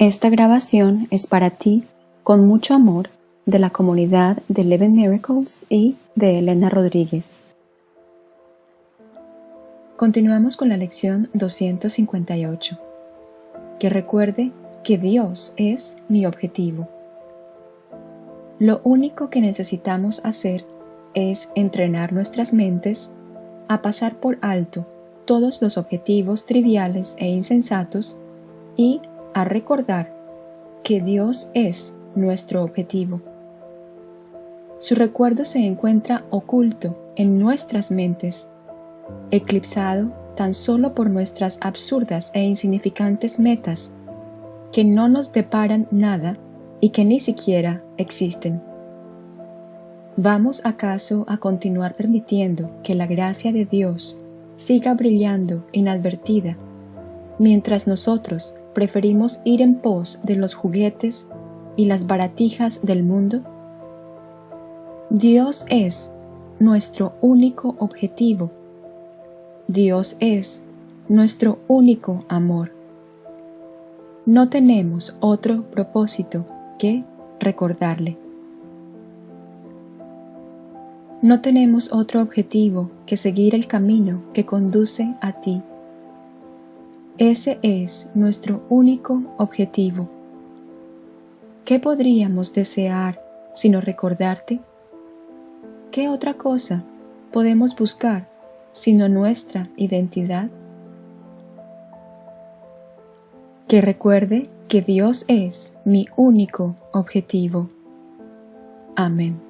Esta grabación es para ti, con mucho amor, de la comunidad de Eleven Miracles y de Elena Rodríguez. Continuamos con la lección 258. Que recuerde que Dios es mi objetivo. Lo único que necesitamos hacer es entrenar nuestras mentes a pasar por alto todos los objetivos triviales e insensatos y a recordar que Dios es nuestro objetivo. Su recuerdo se encuentra oculto en nuestras mentes, eclipsado tan solo por nuestras absurdas e insignificantes metas que no nos deparan nada y que ni siquiera existen. ¿Vamos acaso a continuar permitiendo que la gracia de Dios siga brillando inadvertida mientras nosotros preferimos ir en pos de los juguetes y las baratijas del mundo? Dios es nuestro único objetivo. Dios es nuestro único amor. No tenemos otro propósito que recordarle. No tenemos otro objetivo que seguir el camino que conduce a ti. Ese es nuestro único objetivo. ¿Qué podríamos desear sino recordarte? ¿Qué otra cosa podemos buscar sino nuestra identidad? Que recuerde que Dios es mi único objetivo. Amén.